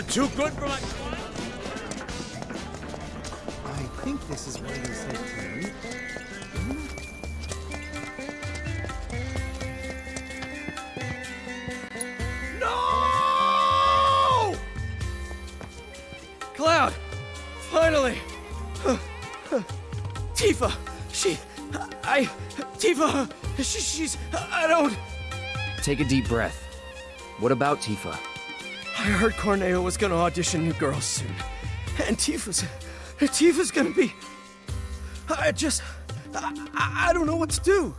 you're too good for my... I think this is where they said to meet. No! Cloud! Finally! Tifa! She... I... Tifa! She, she's... I don't... Take a deep breath. What about Tifa? I heard Corneo was gonna audition new girls soon. And Tifa's... Tifa's gonna be... I just... I, I I don't know what to do.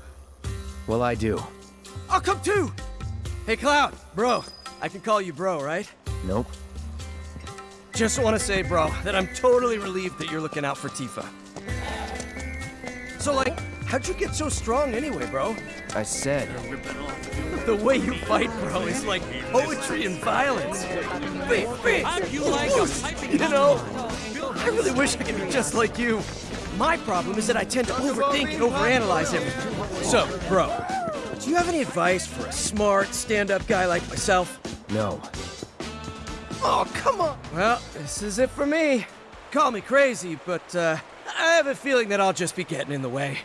Well, I do. I'll come too! Hey, Cloud, bro. I can call you bro, right? Nope. Just want to say, bro, that I'm totally relieved that you're looking out for Tifa. So, like, how'd you get so strong anyway, bro? I said, The way you fight, bro, is like poetry and violence. Big, big, you like You know, I really wish I could be just like you. My problem is that I tend to overthink and overanalyze everything. So, bro, do you have any advice for a smart, stand-up guy like myself? no. Oh, come on! Well, this is it for me. Call me crazy, but uh, I have a feeling that I'll just be getting in the way.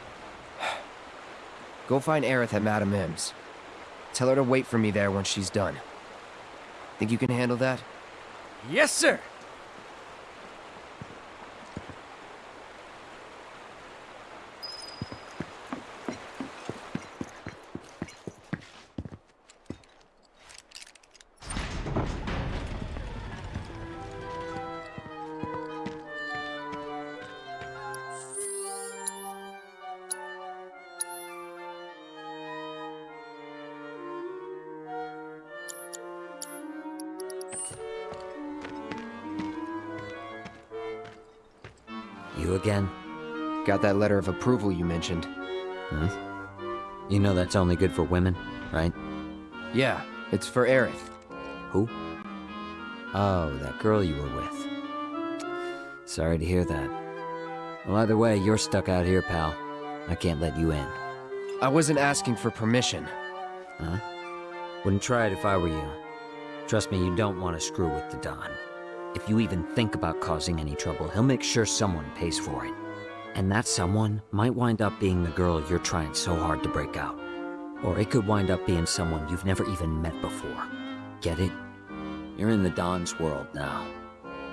Go find Aerith at Madam M's. Tell her to wait for me there when she's done. Think you can handle that? Yes, sir! That letter of approval you mentioned. You know that's only good for women, right? Yeah, it's for Aerith. Who? Oh, that girl you were with. Sorry to hear that. Well, either way, you're stuck out here, pal. I can't let you in. I wasn't asking for permission. Huh? Wouldn't try it if I were you. Trust me, you don't want to screw with the Don. If you even think about causing any trouble, he'll make sure someone pays for it. And that someone might wind up being the girl you're trying so hard to break out. Or it could wind up being someone you've never even met before. Get it? You're in the Don's world now.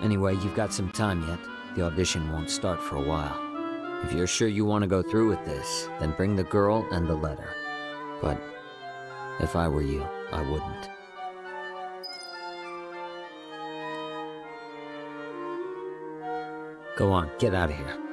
Anyway, you've got some time yet. The audition won't start for a while. If you're sure you want to go through with this, then bring the girl and the letter. But if I were you, I wouldn't. Go on, get out of here.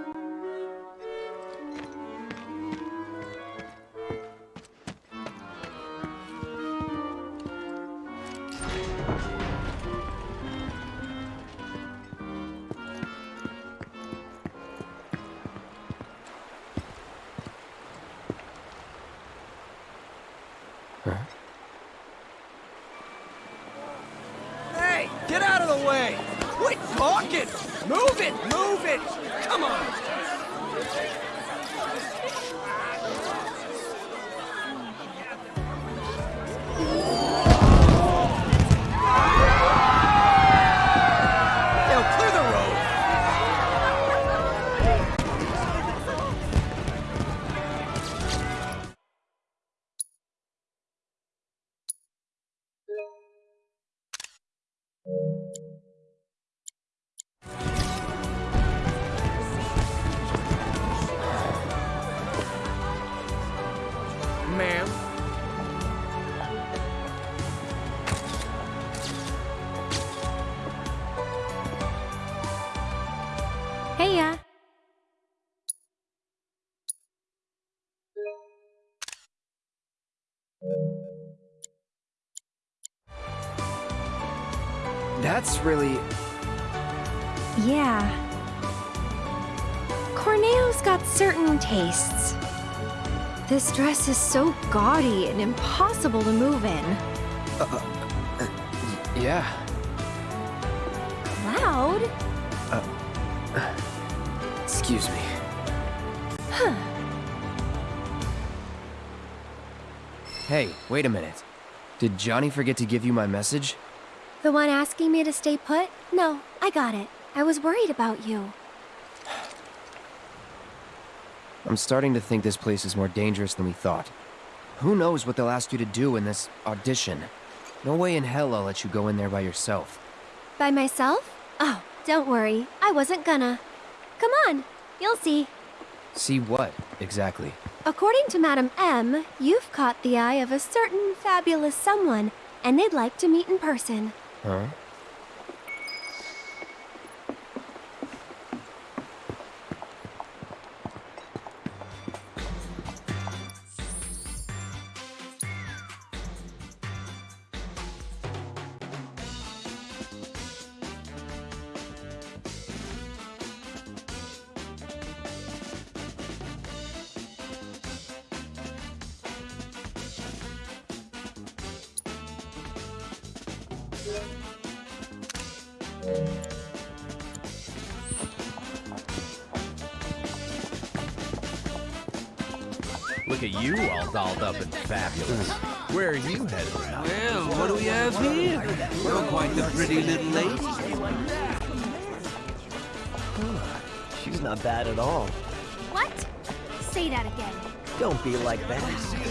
Corneo's got certain tastes. This dress is so gaudy and impossible to move in. Uh, uh, yeah. Cloud? Uh, excuse me. Huh. Hey, wait a minute. Did Johnny forget to give you my message? The one asking me to stay put? No, I got it. I was worried about you. I'm starting to think this place is more dangerous than we thought. Who knows what they'll ask you to do in this audition? No way in hell I'll let you go in there by yourself. By myself? Oh, don't worry. I wasn't gonna. Come on, you'll see. See what, exactly? According to Madam M, you've caught the eye of a certain fabulous someone, and they'd like to meet in person. Huh? Dolled up and fabulous. Where are you headed now? Well, what do we have here? You're quite the pretty little lady. She's not bad at all. What? Say that again. Don't be like that.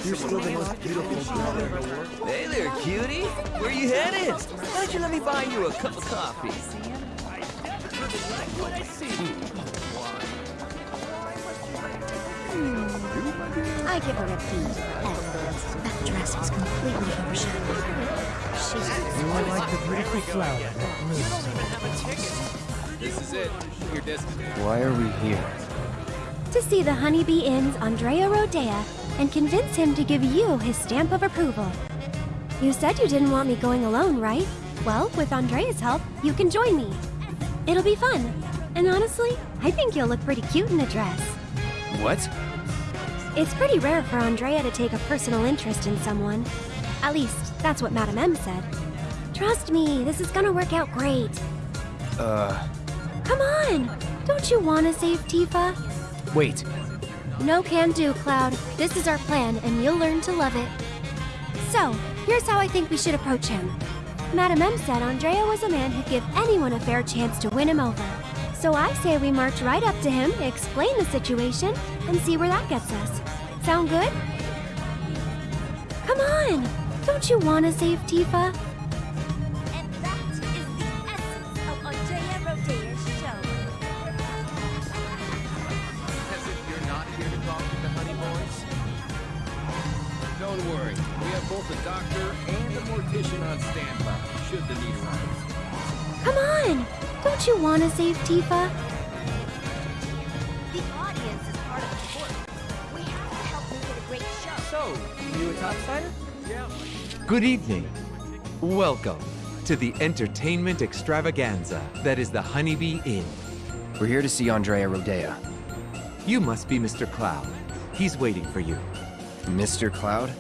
You're still the most beautiful girl ever. Hey there, cutie. Where are you headed? Why don't you let me buy you a cup of coffee? Hmm. I give her a B. F. That dress is completely overshadowed. She's I like the beautiful flower This is it. Your destiny. Why are we here? to see the Honeybee Inn's Andrea Rhodea and convince him to give you his stamp of approval. You said you didn't want me going alone, right? Well, with Andrea's help, you can join me. It'll be fun. And honestly, I think you'll look pretty cute in a dress. What? It's pretty rare for Andrea to take a personal interest in someone. At least, that's what Madam M said. Trust me, this is gonna work out great. Uh, Come on! Don't you want to save Tifa? wait. No can do, Cloud. This is our plan, and you'll learn to love it. So, here's how I think we should approach him. Madam M said Andrea was a man who'd give anyone a fair chance to win him over. So I say we march right up to him, explain the situation, and see where that gets us. Sound good? Come on! Don't you want to save Tifa? And that is the essence of Andrea Rhodea's show. As if you're not here to talk with the honey boys. Don't worry. We have both a doctor and a mortician on standby, should the need arise. Come on! Don't you want to save Tifa? The audience is part of the sport. We have to help make it a great show. So, you a topsider? Good evening. Welcome to the entertainment extravaganza that is the Honeybee Inn. We're here to see Andrea Rhodea. You must be Mr. Cloud. He's waiting for you. Mr. Cloud?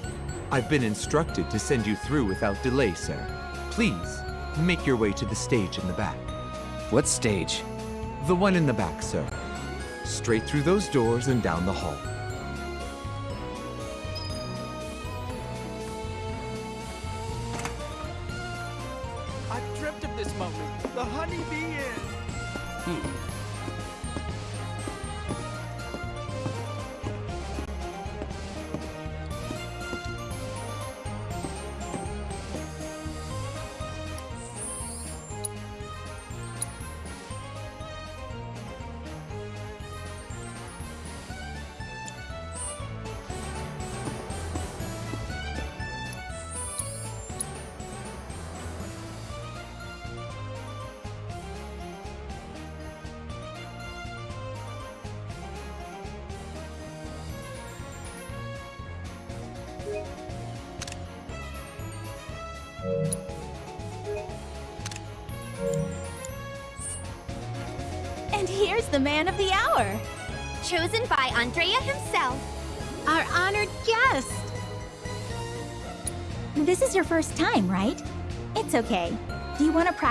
I've been instructed to send you through without delay, sir. Please, make your way to the stage in the back. What stage? The one in the back, sir. Straight through those doors and down the hall.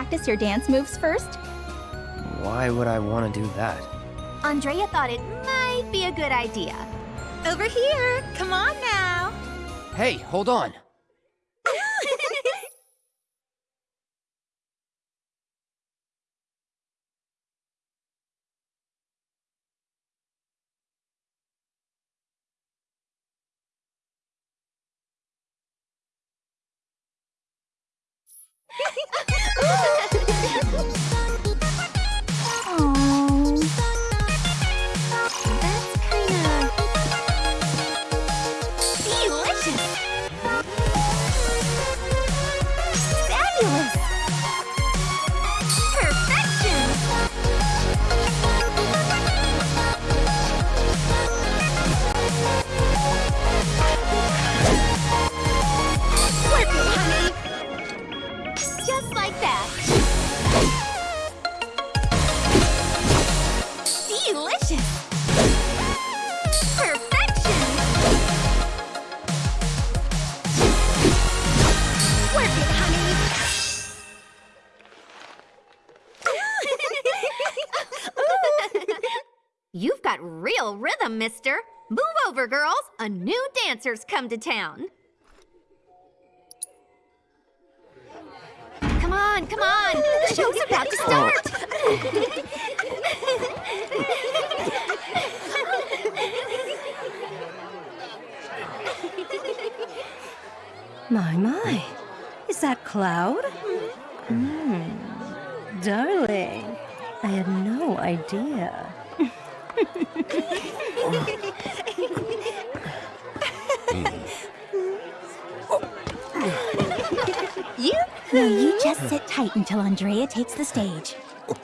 Practice your dance moves first? Why would I want to do that? Andrea thought it might be a good idea. Over here! Come on now! Hey, hold on. A new dancer's come to town. Come on, come on. The show's about to start. My, my. Is that Cloud? Hmm. Darling, I had no idea. You? Now you just sit tight until Andrea takes the stage.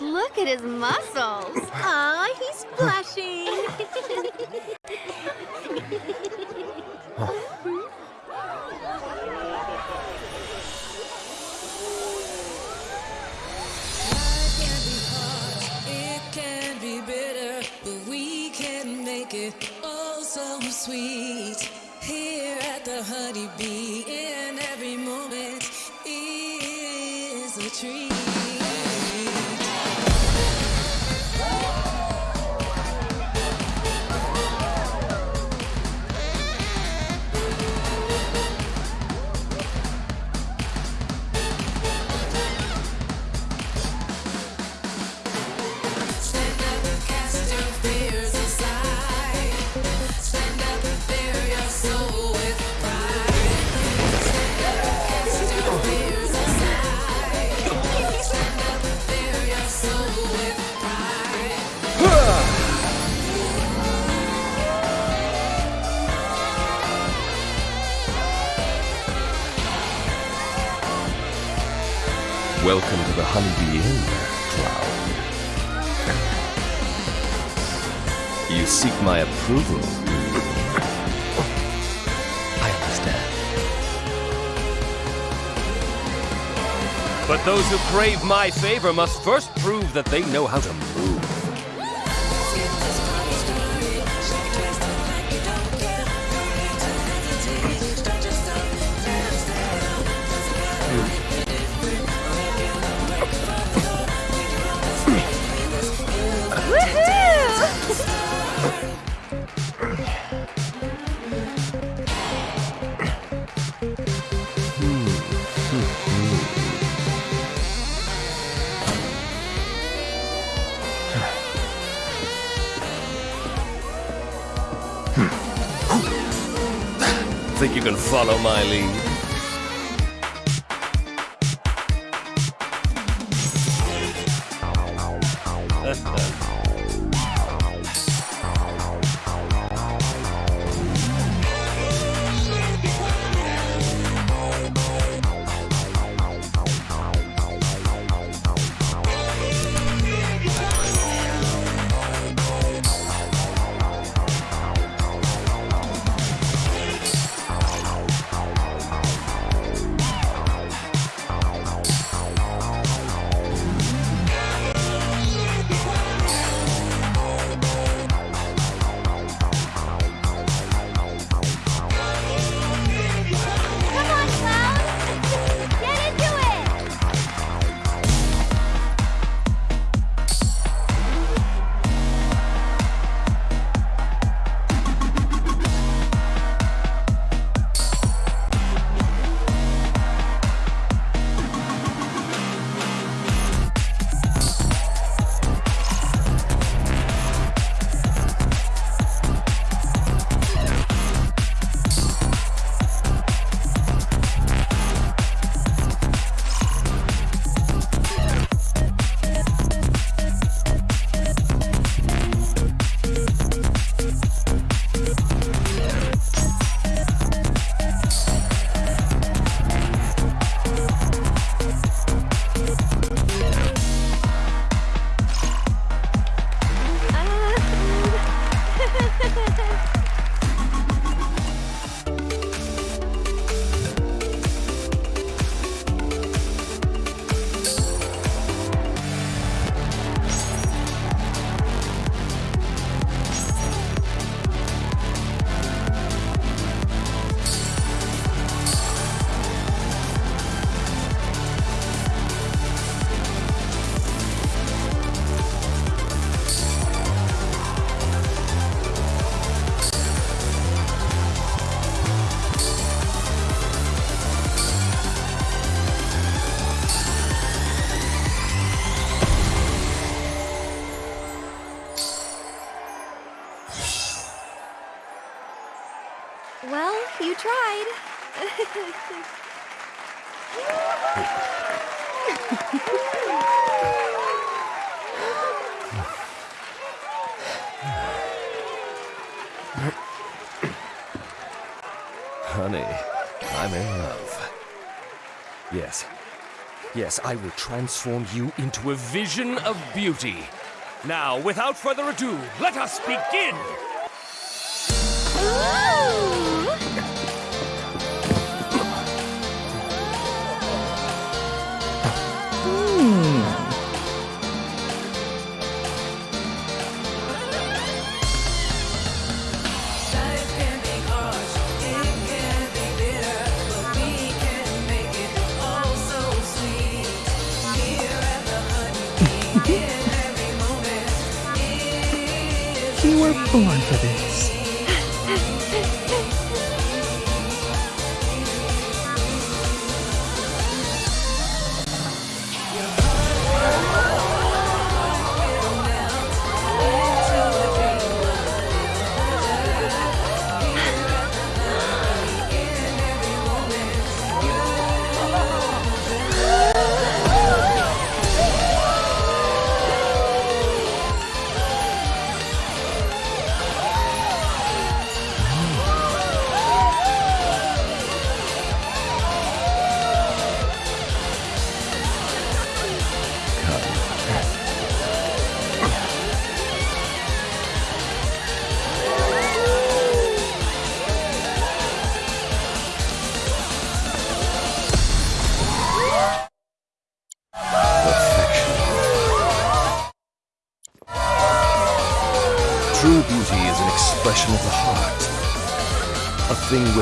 Look at his muscles. Aw, he's blushing. Welcome to the Honeybee Inn, Cloud. You seek my approval. I understand. But those who crave my favor must first prove that they know how to move. Follow my lead? Yes, I will transform you into a vision of beauty. Now, without further ado, let us begin!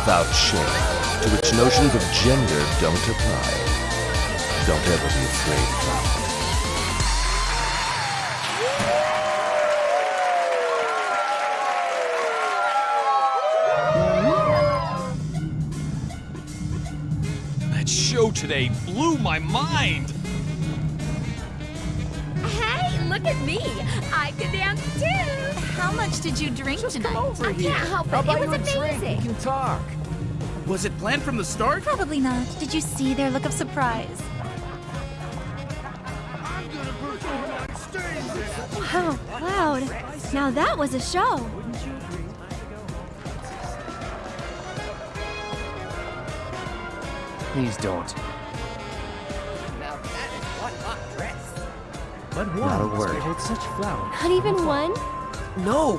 Without shame, to which notions of gender don't apply. Don't ever be afraid, Cloud. That show today blew my mind. Tonight? over I here. can't help it. I'll it was a drink. amazing. We can talk. Was it planned from the start? Probably not. Did you see their look of surprise? Wow, Cloud. Now that was a show. Please don't. But Not a word. hold such flowers? Not even one? No!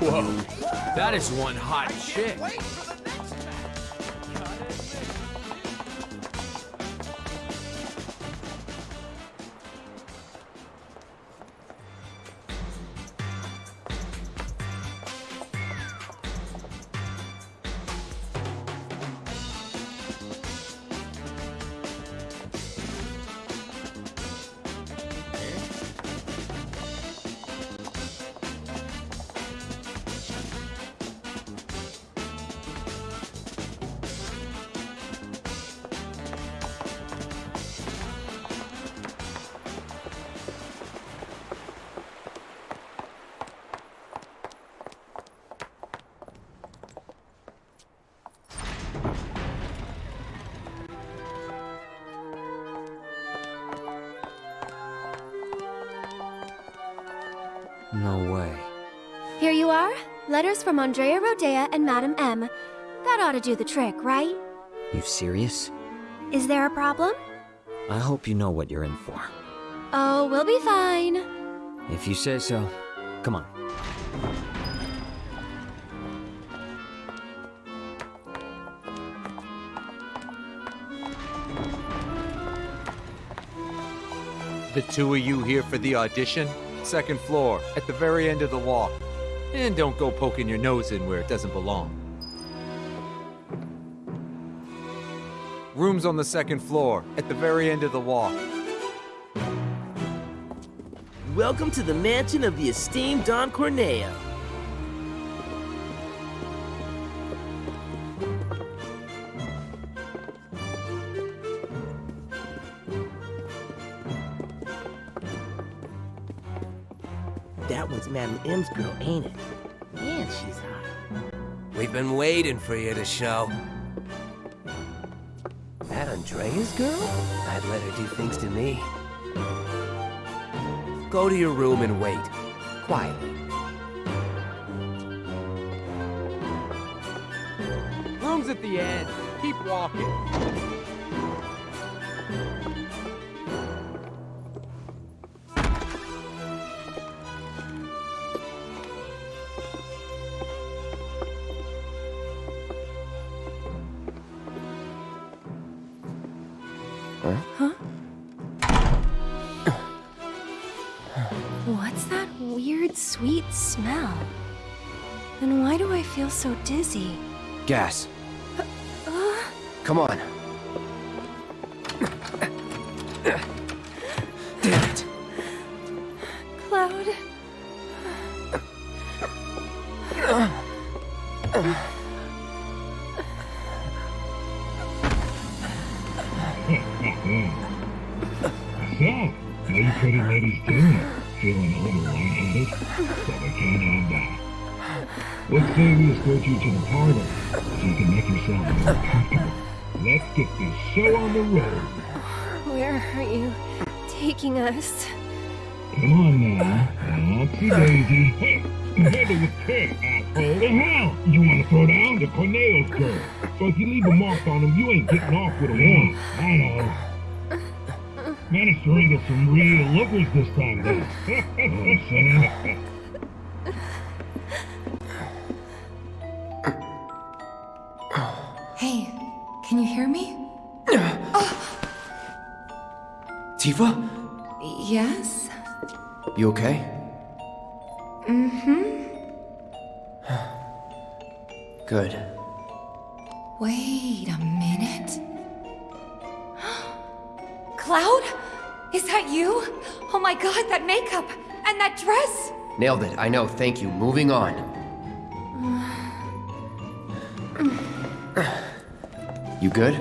Whoa. That is one hot chick. No way. Here you are. Letters from Andrea Rhodea and Madam M. That ought to do the trick, right? You serious? Is there a problem? I hope you know what you're in for. Oh, we'll be fine. If you say so. Come on. The two of you here for the audition? Second floor, at the very end of the walk. And don't go poking your nose in where it doesn't belong. Room's on the second floor, at the very end of the walk. Welcome to the mansion of the esteemed Don Corneo. Ain't it? Man, she's hot. We've been waiting for you to show. That Andrea's girl? I'd let her do things to me. Go to your room and wait. Quietly. Room's at the end. Keep walking. What's that weird, sweet smell? And why do I feel so dizzy? Gas. Uh, Come on. Escort you to the parlor, so you can make yourself more comfortable. Let's get this show on the road. Where are you taking us? Come on now. Oopsie daisy. Nailed it. I know. Thank you. Moving on. You good?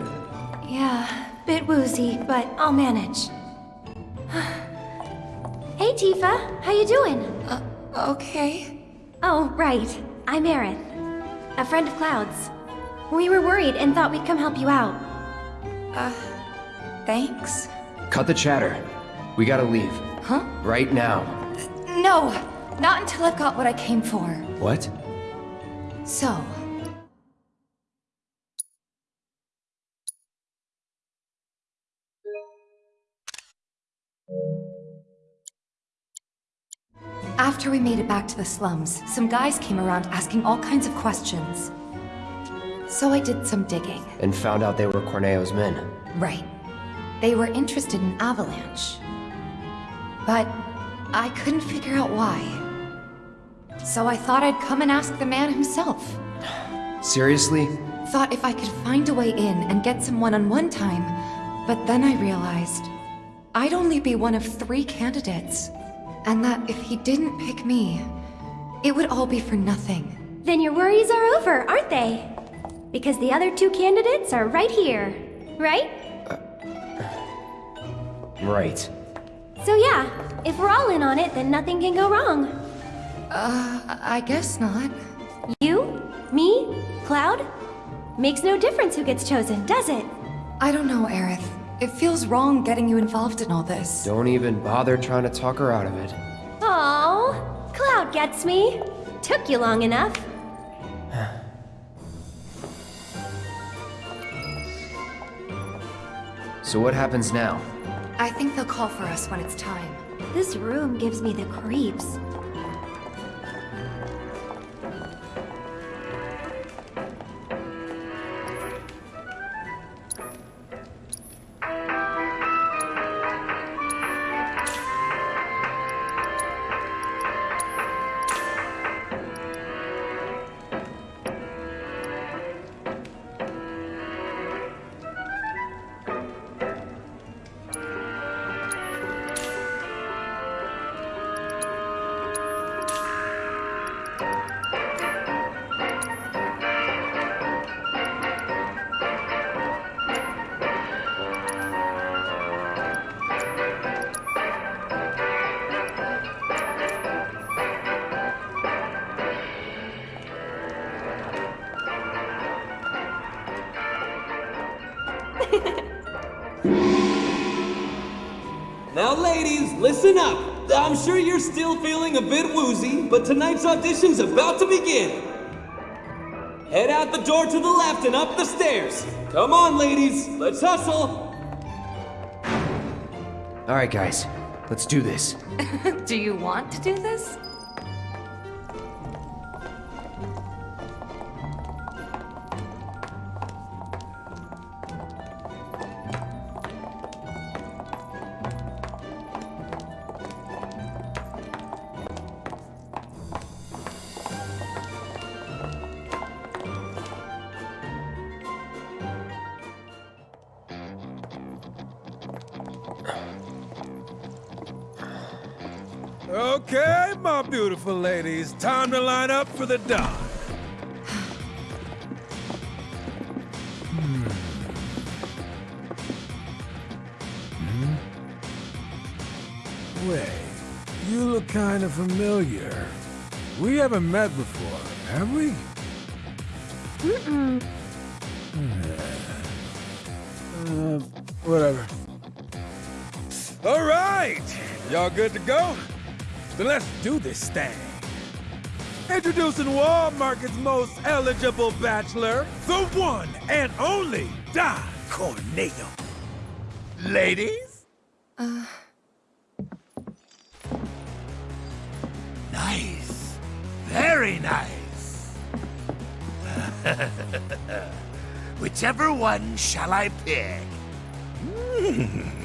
Yeah, bit woozy, but I'll manage. hey, Tifa. How you doing? Uh, okay. Oh, right. I'm Aerith. A friend of Cloud's. We were worried and thought we'd come help you out. Uh, thanks. Cut the chatter. We gotta leave. Huh? Right now. No! Not until I've got what I came for. What? So, After we made it back to the slums, some guys came around asking all kinds of questions. So I did some digging. And found out they were Corneo's men. Right. They were interested in Avalanche. But I couldn't figure out why. So I thought I'd come and ask the man himself. Seriously? Thought if I could find a way in and get some one-on-one time, but then I realized I'd only be one of three candidates. And that if he didn't pick me, it would all be for nothing. Then your worries are over, aren't they? Because the other two candidates are right here, right? Uh, uh, right. So yeah, if we're all in on it, then nothing can go wrong. Uh, I guess not. You? Me? Cloud? Makes no difference who gets chosen, does it? I don't know, Aerith. It feels wrong getting you involved in all this. Don't even bother trying to talk her out of it. Oh, Cloud gets me. Took you long enough. So what happens now? I think they'll call for us when it's time. This room gives me the creeps. Still feeling a bit woozy, but tonight's audition's about to begin. Head out the door to the left and up the stairs. Come on, ladies, let's hustle. All right, guys, let's do this. do you want to do this? Okay, my beautiful ladies, time to line up for the Don. Hmm. Hmm? Wait, you look kind of familiar. We haven't met before, have we? Mm-mm. Uh, whatever. All right, y'all good to go? Then let's do this thing. Introducing Wall Market's most eligible bachelor, the one and only Don Corneo. Ladies? Uh, Nice. Very nice. Whichever one shall I pick? Hmm.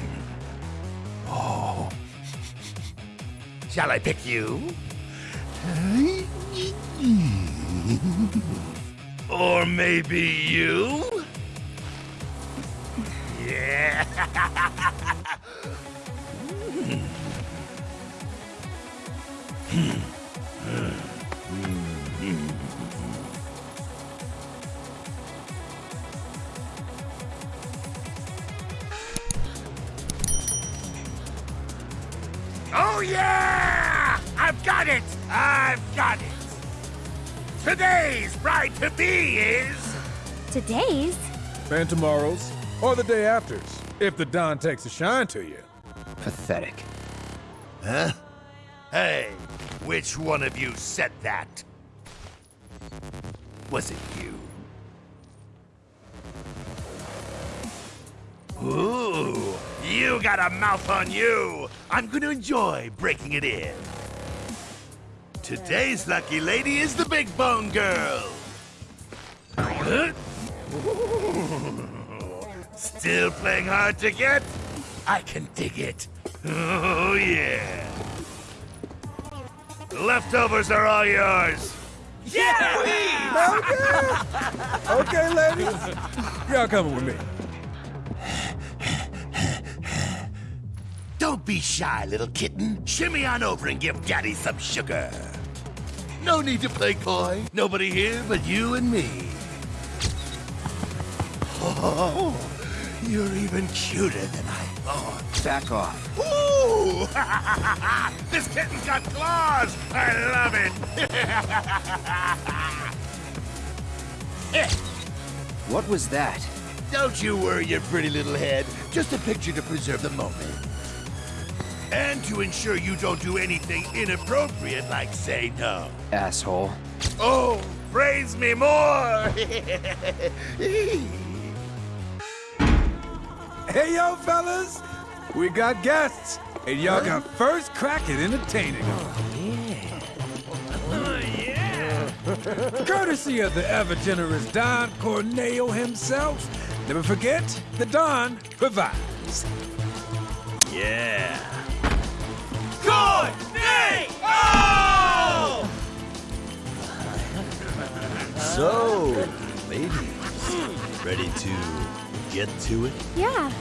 Shall I pick you? Or maybe you? Yeah. Today's? And tomorrow's, or the day after's, if the Don takes a shine to you. Pathetic. Huh? Hey, which one of you said that? Was it you? Ooh, you got a mouth on you. I'm gonna enjoy breaking it in. Today's lucky lady is the Big Bone Girl. Huh? Still playing hard to get? I can dig it. Oh, yeah. Leftovers are all yours. Yeah! Okay! Okay, ladies. Y'all coming with me. Don't be shy, little kitten. Shimmy on over and give Daddy some sugar. No need to play coy. Nobody here but you and me. Oh, you're even cuter than I thought. Back off. Ooh! this kitten's got claws! I love it! What was that? Don't you worry your pretty little head. Just a picture to preserve the moment. And to ensure you don't do anything inappropriate like say no. Asshole. Oh, praise me more! Hey, yo, fellas! We got guests, and y'all got first crack at entertaining them. Oh, yeah! Courtesy of the ever-generous Don Corneo himself. Never forget, the Don provides. Yeah. Good day! Oh! So, ladies, ready to get to it? Yeah.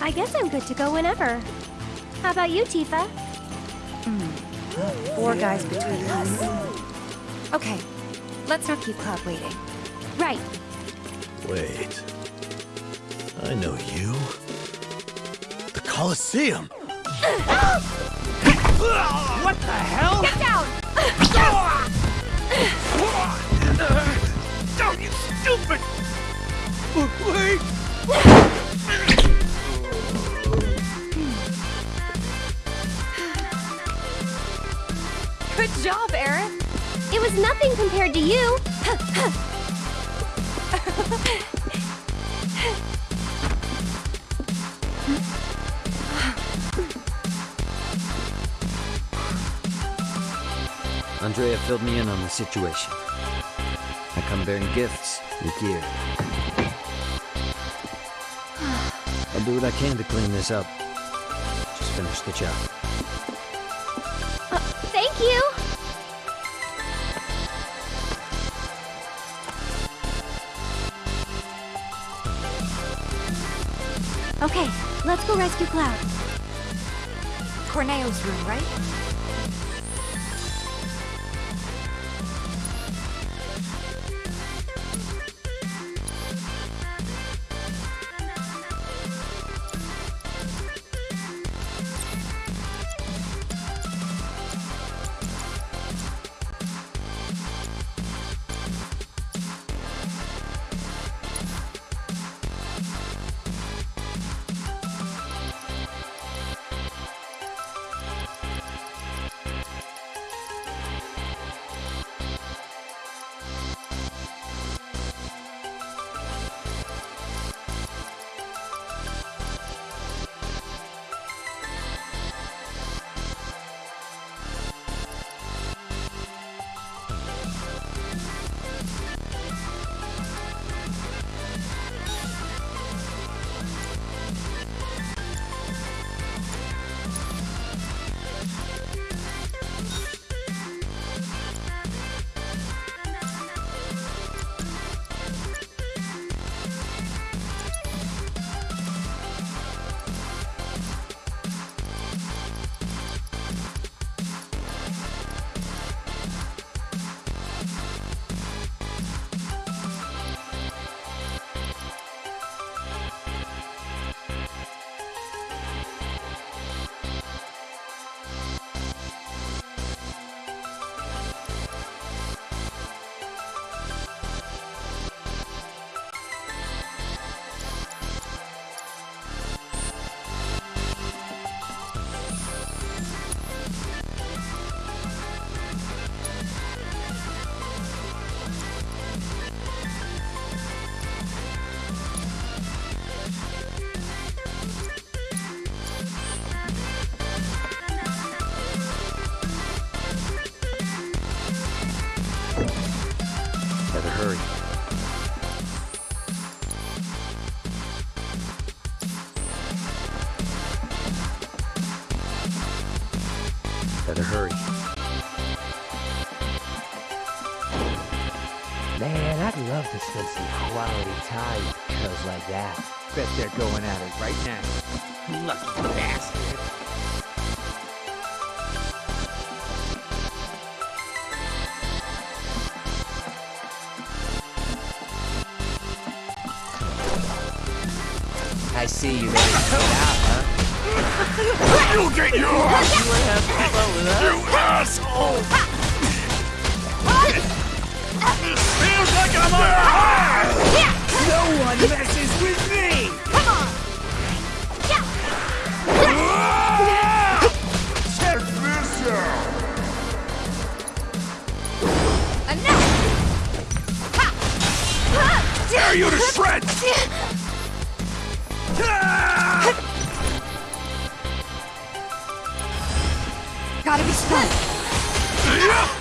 I guess I'm good to go whenever. How about you, Tifa? Hmm. Four guys between us. Okay, let's not keep Cloud waiting. Right. Wait. I know you. The Colosseum. What the hell? Get down! Oh, you stupid! Wait! Good job, Aerith. It was nothing compared to you. Andrea filled me in on the situation. I come bearing gifts and gear. I'll do what I can to clean this up. Just finish the job. Uh, thank you. Okay, let's go rescue Cloud. Corneo's room, right? Hurry. Better hurry. Man, I'd love to spend some quality time with cuz like that. Bet they're going at it right now. Lucky bastard. See you ready to get out, huh? You get yours! You wanna have fun with us? You asshole! Feels like I'm on high! No one messes with me! Come on! Ah! Tear you to shreds! Gotta be strong.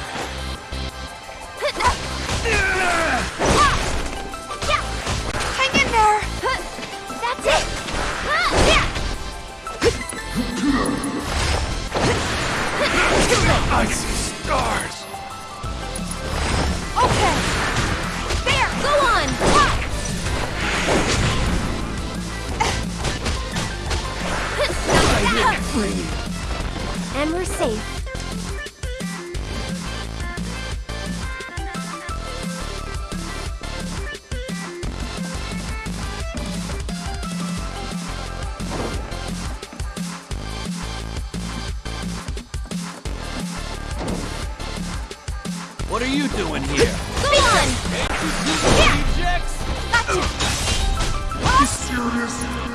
You doing here? Go on! Rejects? You serious?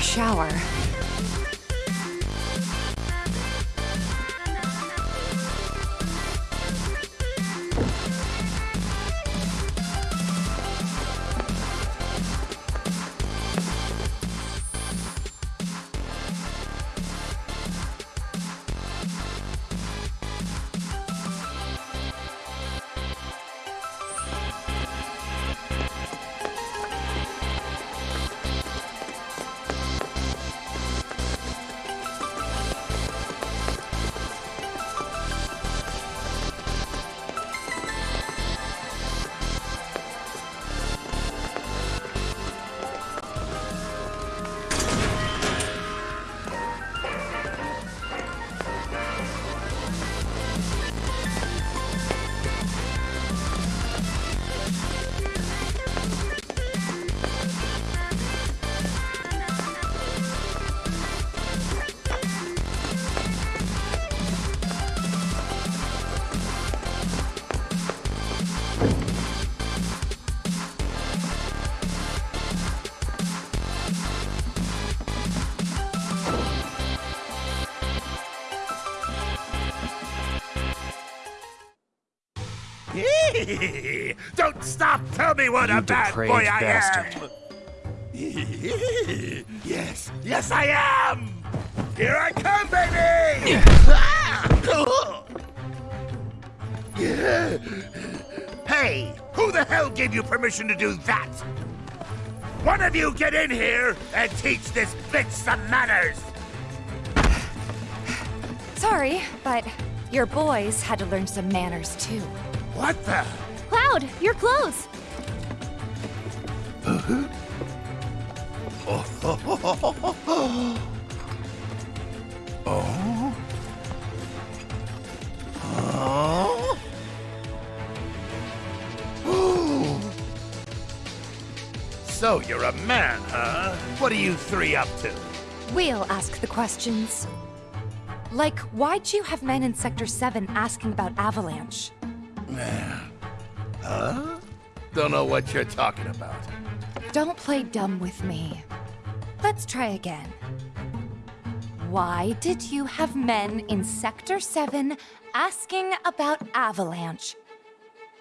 Shower. Stop! Tell me what You a bad depraved boy I bastard. am! yes, yes I am! Here I come, baby! hey, who the hell gave you permission to do that? One of you get in here and teach this bitch some manners! Sorry, but your boys had to learn some manners too. What the? Cloud, your clothes. Oh? Oh? Oh. So you're a man, huh? What are you three up to? We'll ask the questions. Like, why'd you have men in Sector 7 asking about Avalanche? Man. Huh? Don't know what you're talking about. Don't play dumb with me. Let's try again. Why did you have men in Sector 7 asking about Avalanche?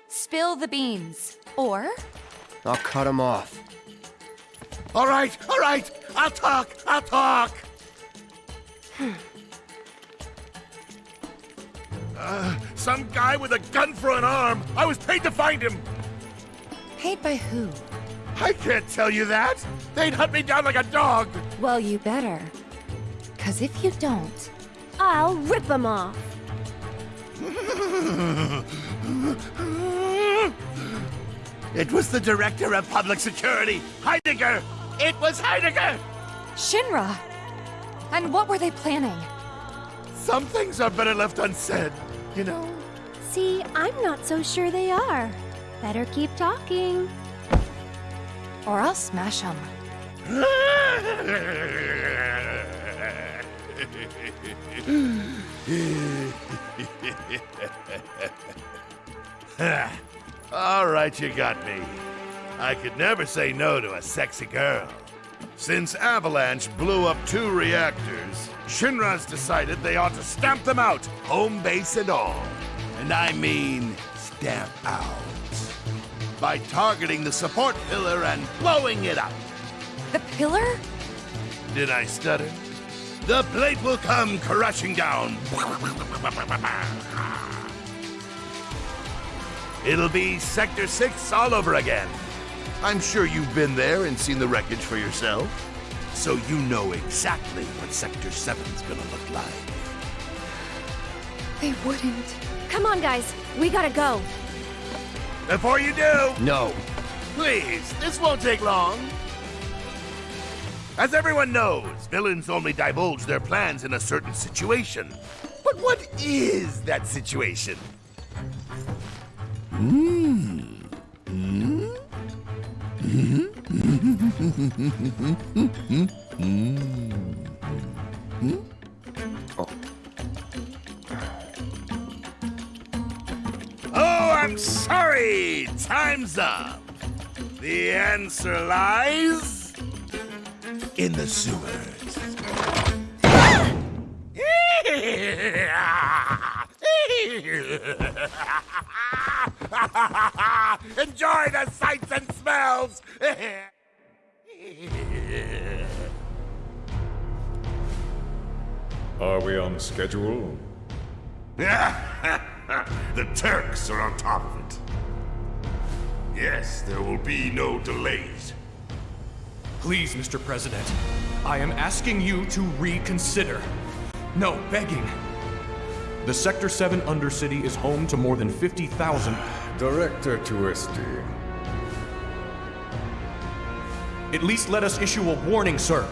Spill the beans. Or, I'll cut him off. All right, all right. I'll talk. I'll talk. Uh, some guy with a gun for an arm. I was paid to find him. paid by who? I can't tell you that. They'd hunt me down like a dog. Well, you better. Cause if you don't, I'll rip them off. it was the director of public security, Heidegger. It was Heidegger. Shinra! And what were they planning? Some things are better left unsaid, you know. See, I'm not so sure they are. Better keep talking. Or I'll smash them. All right, you got me. I could never say no to a sexy girl. Since Avalanche blew up two reactors, Shinra's decided they ought to stamp them out, home base and all. And I mean stamp out. By targeting the support pillar and blowing it up. The pillar? Did I stutter? The plate will come crashing down. It'll be Sector 6 all over again. I'm sure you've been there and seen the wreckage for yourself. So you know exactly what Sector 7's gonna look like. They wouldn't. Come on, guys. We gotta go. Before you do, No. please, this won't take long. As everyone knows, villains only divulge their plans in a certain situation. But what is that situation? Hmm. Hmm? Hmm? Oh, I'm sorry. Time's up. The answer lies in the sewers. Smells! Are we on schedule? the Turks are on top of it. Yes, there will be no delays. Please, Mr. President, I am asking you to reconsider. No, begging. The Sector 7 Undercity is home to more than 50,000. Director Tuesti. At least let us issue a warning, sir.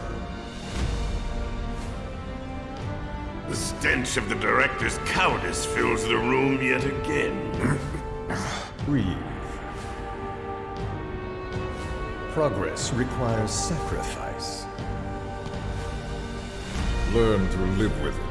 The stench of the director's cowardice fills the room yet again. Breathe. Progress requires sacrifice. Learn to live with it.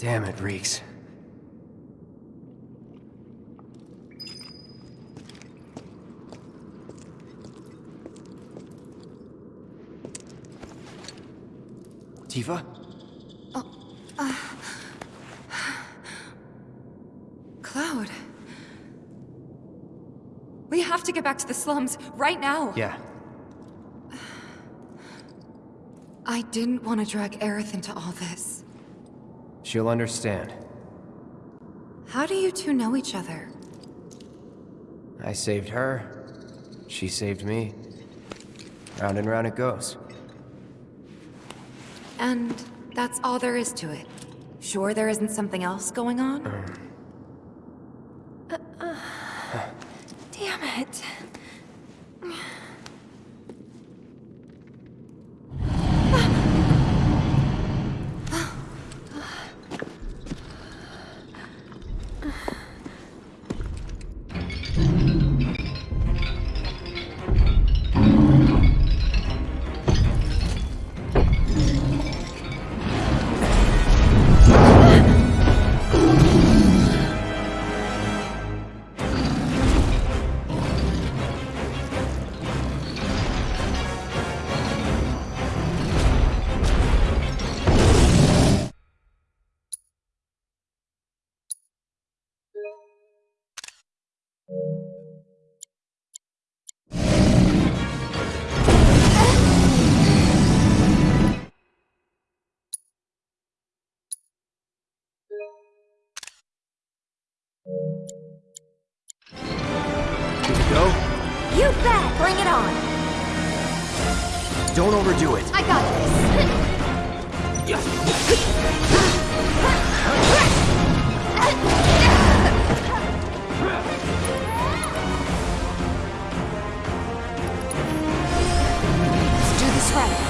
Damn, it reeks. Tifa? Uh, uh, Cloud. We have to get back to the slums right now. Yeah. I didn't want to drag Aerith into all this. She'll understand. How do you two know each other? I saved her. She saved me. Round and round it goes. And that's all there is to it. Sure there isn't something else going on? Damn go? You bet! Bring it on! Don't overdo it. I got this! Let's do this right.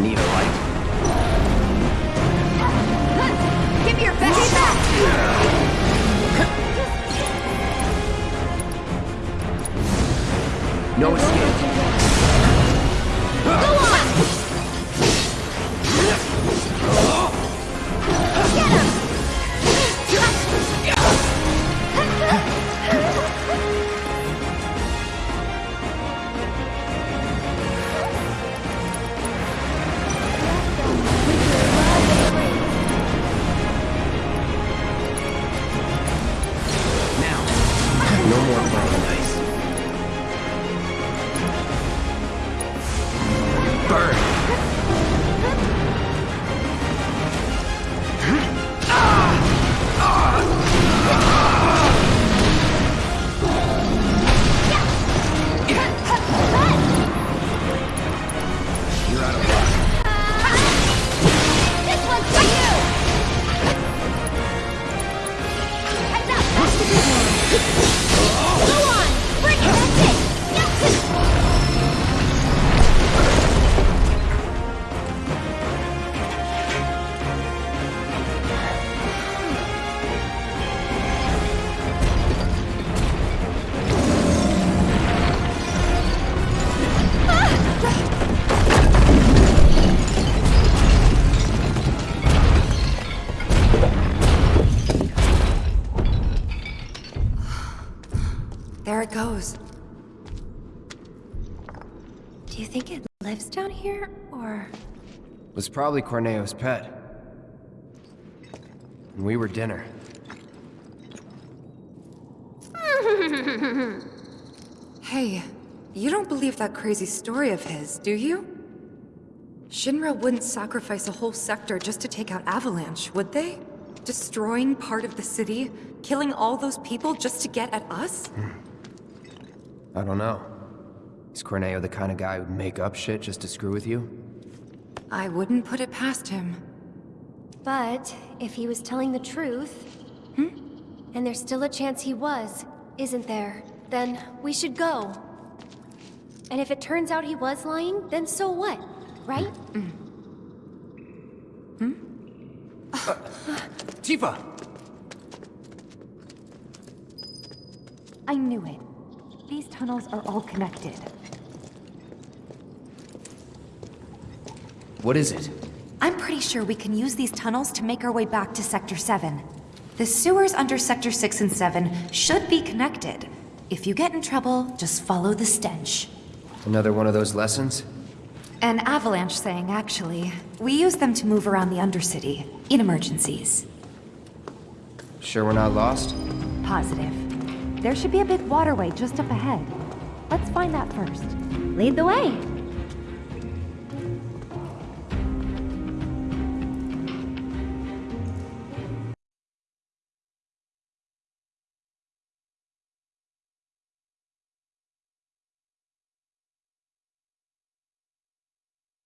Need it goes. Do you think it lives down here, or... Was probably Corneo's pet. And we were dinner. Hey, you don't believe that crazy story of his, do you? Shinra wouldn't sacrifice a whole sector just to take out Avalanche, would they? Destroying part of the city, killing all those people just to get at us? Hmm. I don't know. Is Corneo the kind of guy who'd make up shit just to screw with you? I wouldn't put it past him. But if he was telling the truth, hmm? and there's still a chance he was, isn't there? Then we should go. And if it turns out he was lying, then so what? Right? Mm. Mm. Hmm? Tifa! I knew it. These tunnels are all connected. What is it? I'm pretty sure we can use these tunnels to make our way back to Sector 7. The sewers under Sector 6 and 7 should be connected. If you get in trouble, just follow the stench. Another one of those lessons? An avalanche saying, actually. We use them to move around the Undercity, in emergencies. Sure we're not lost? Positive. There should be a big waterway just up ahead. Let's find that first. Lead the way.